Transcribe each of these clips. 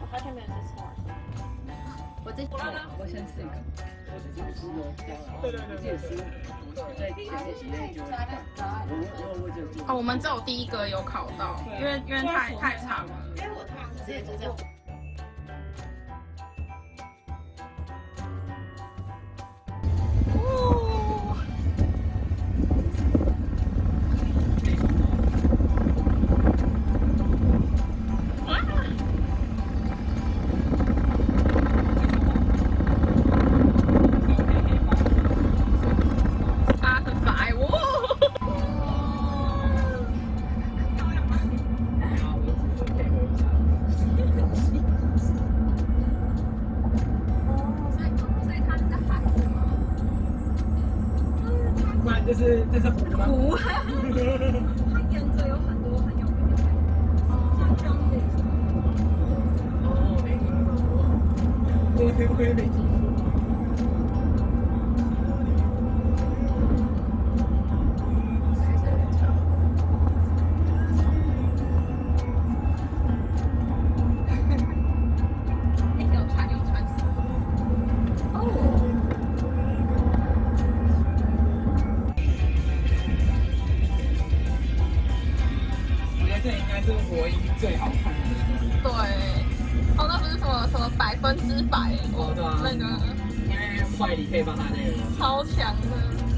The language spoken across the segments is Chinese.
我好久没有吃了。我这我先吃一个。对对对对。哦，我们只有第一个有考到，因为因为太太长了。因为我通常直接就这样。就是这是湖吗？湖。它沿着有很多很有名的像这样子。哦，没听过。我会不会没是唯一最好看的那个。对，哦，那不是什么什么百分之百，哦对啊那个因为坏你可以帮他那个。超强的。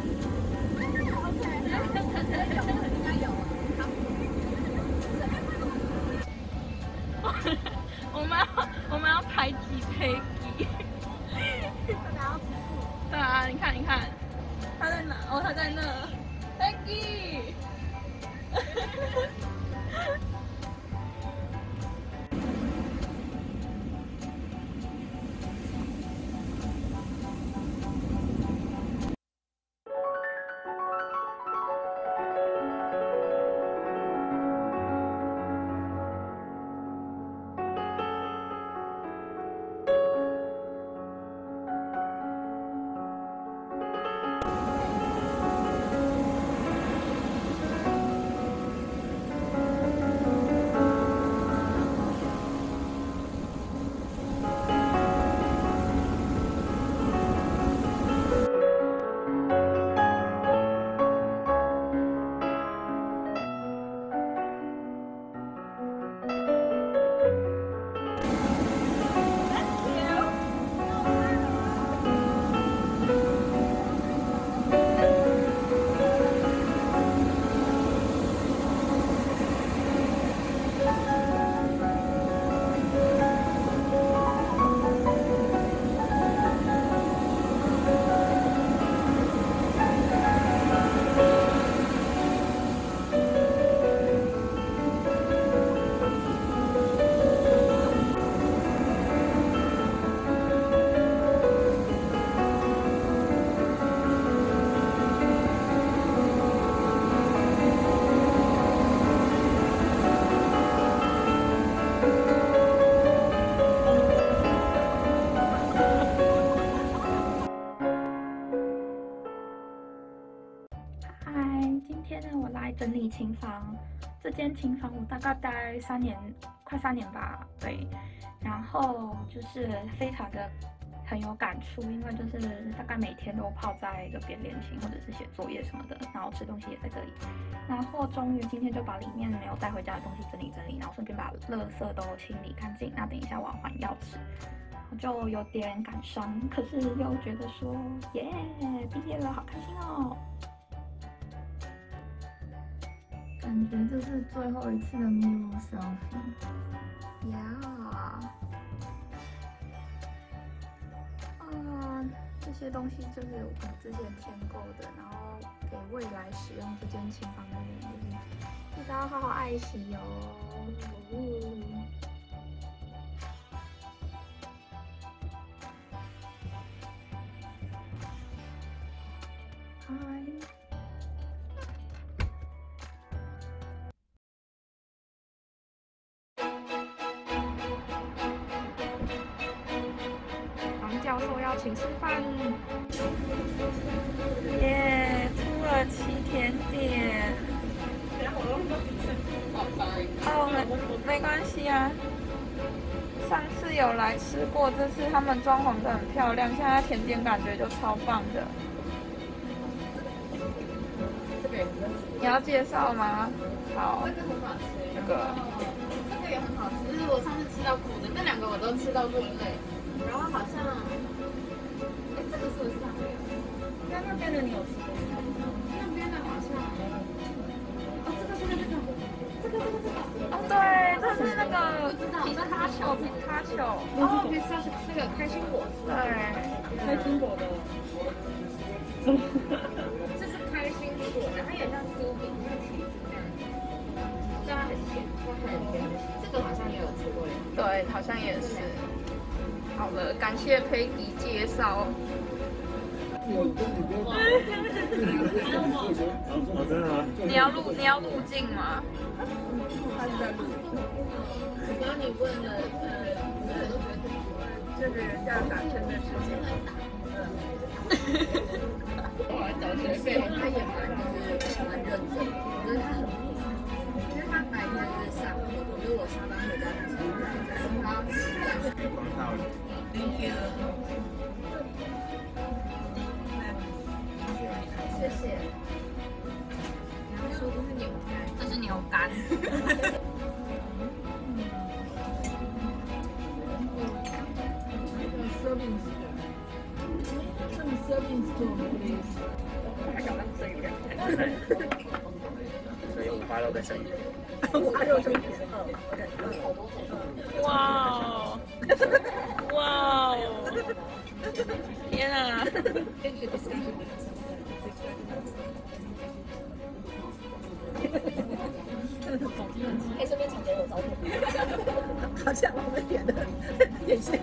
我琴房。这间琴房我大概待三年，快三年吧。对，然后就是非常的很有感触，因为就是大概每天都泡在这边练琴或者是写作业什么的，然后吃东西也在这里。然后终于今天就把里面没有带回家的东西整理整理，然后顺便把垃圾都清理干净。那等一下我要还钥匙，我就有点感伤，可是又觉得说耶，毕业了，好开心哦。感觉这是最后一次的 mirror selfie，呀，啊，这些东西就是我们之前添购的，然后给未来使用这间琴房的人，就是记得要好好爱惜哦。教授邀请吃饭，耶！出了七甜点。哦，没没关系啊。上次有来吃过，这次他们装潢的很漂亮，现在甜点感觉就超棒的。你要介绍吗？好。这个很好吃。这个。这个也很好吃，就是我上次吃到苦的，这两个我都吃到过累。然后好像，哎，这个是不是那边？那那边的你有吃过？那边的好像，哦，这个这个这个，这个这个这个，哦对，这是那个皮卡丘，皮卡丘，哦，皮卡丘那个开心果，对，开心果的，这是开心果，然后也像酥饼，像起子这样，对它很甜，它很甜，这个好像也有吃过耶，对，好像也是。好了，感谢佩迪介绍。你要录你要录镜吗？然后你问了，呃，这个人家打针的事情。我来找学费，他也蛮就是蛮认真，我觉得他很，因为他白天是上课，可是我下班回家他是在他。Thank you。谢谢。然后说这是牛肝，这是牛肝。Serving some serving stone, please. 还想让生鱼片，所以五花肉跟生鱼。可以顺便传给我照片。好像我们点的点心。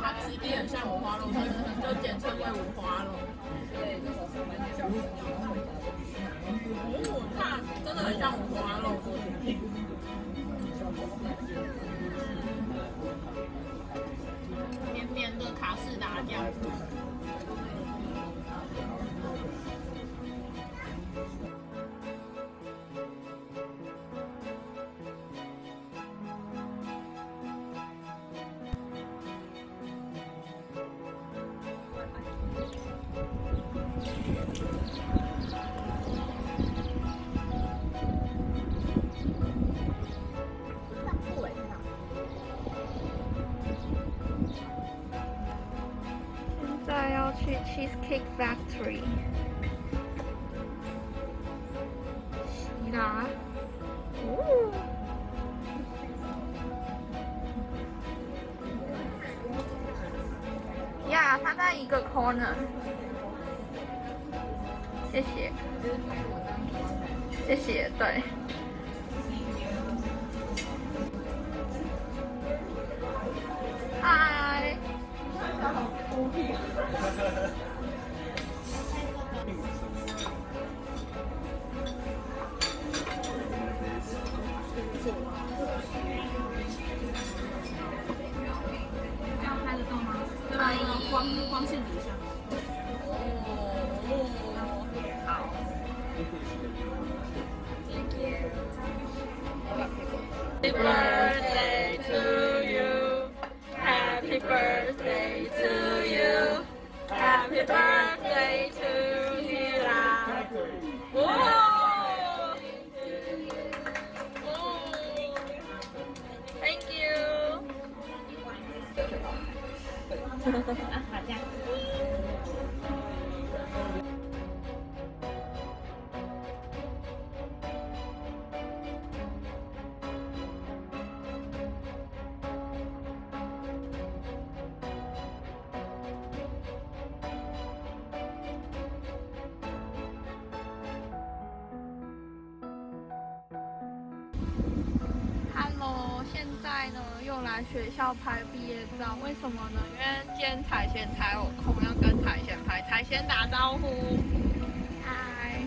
它质地很像五花肉，所以就简称为五花肉。对，它真的很像五花肉。Cheesecake Factory。希腊，哦，呀，它在一个 corner。谢谢，谢谢，对。嗨。 ハハハハ!来学校拍毕业照，为什么呢？因为今天彩贤才有空，要跟彩贤拍，彩贤打招呼，嗨，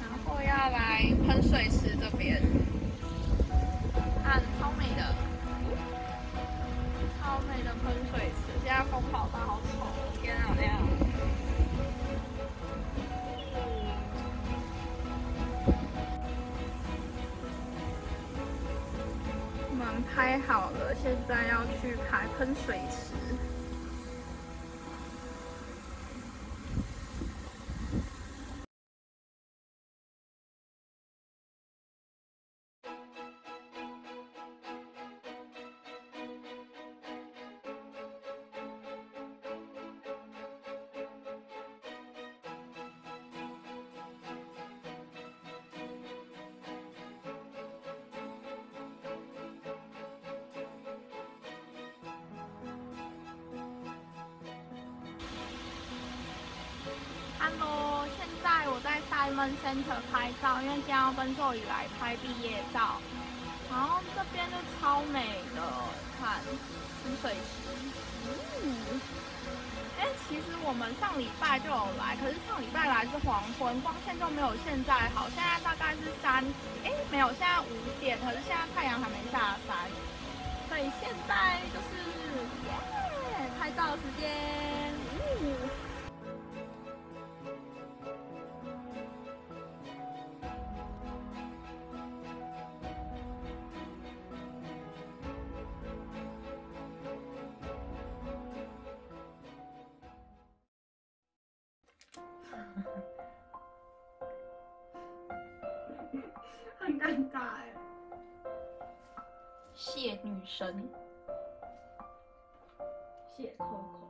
然后要来喷水池这边，啊超美的，超美的喷水池，现在风好大，好丑，天啊亮。拍好了，现在要去排喷水池。Hello，现在我在 Simon Center 拍照，因为今天要跟周宇来拍毕业照。然后这边就超美的，看喷水池。嗯，哎，其实我们上礼拜就有来，可是上礼拜来是黄昏，光线就没有现在好。现在大概是三，哎，没有，现在五点，可是现在太阳还没下山，所以现在就是耶，拍照时间。嗯 很尴尬哎。谢女神，谢 Coco。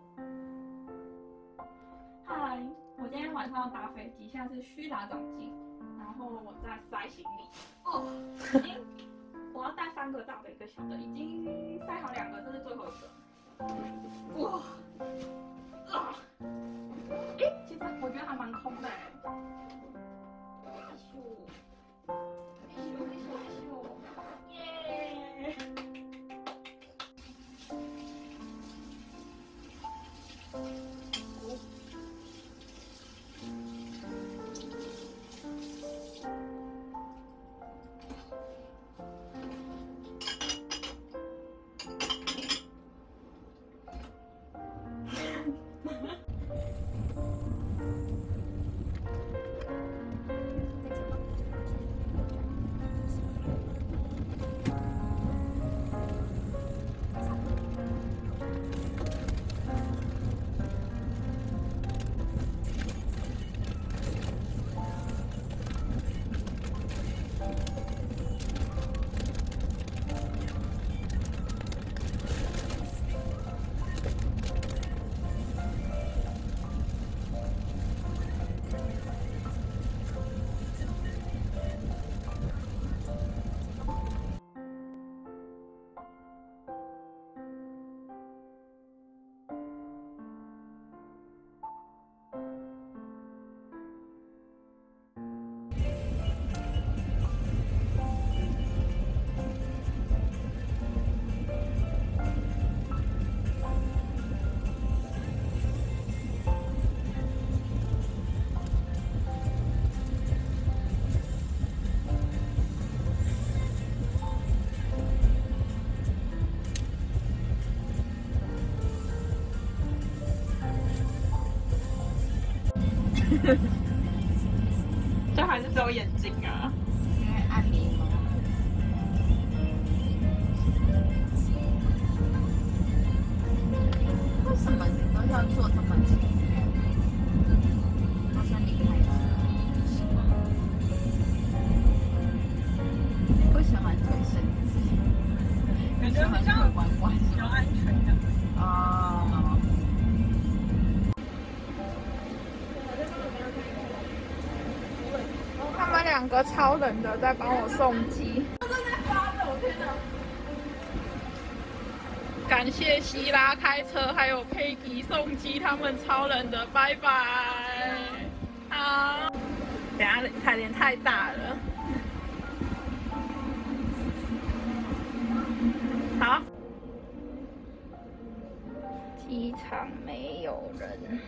嗨，我今天晚上要搭飞机，现在是虚打长进，然后我在塞行李。哦，已经我要带三个大的，一个小的，已经塞好两个，这是最后一个。哇，啊，诶，其实我觉得还蛮空的哎。哎超冷的在帮我送机。感谢希拉开车，还有佩吉送机，他们超冷的，拜拜。好，等下彩莲太大了。好，机场没有人。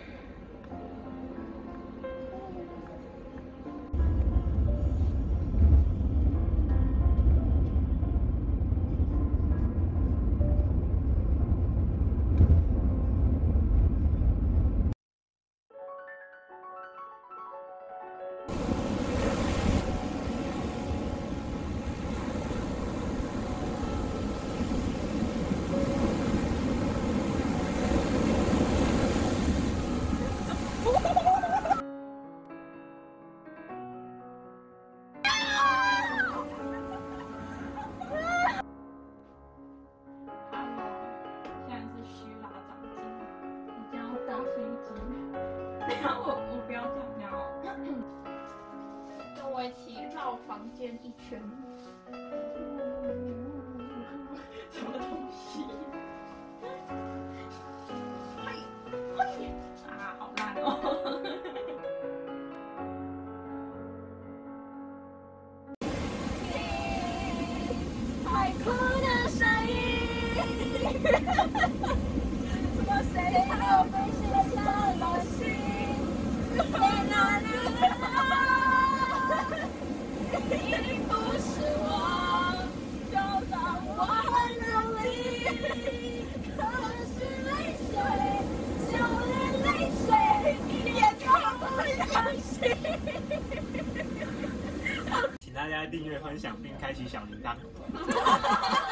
谁好被写下了心，在哪里啊？你不是我，就让我很努力。可是泪水，就连泪水也装不了心。请大家订阅、分享并开启小铃铛。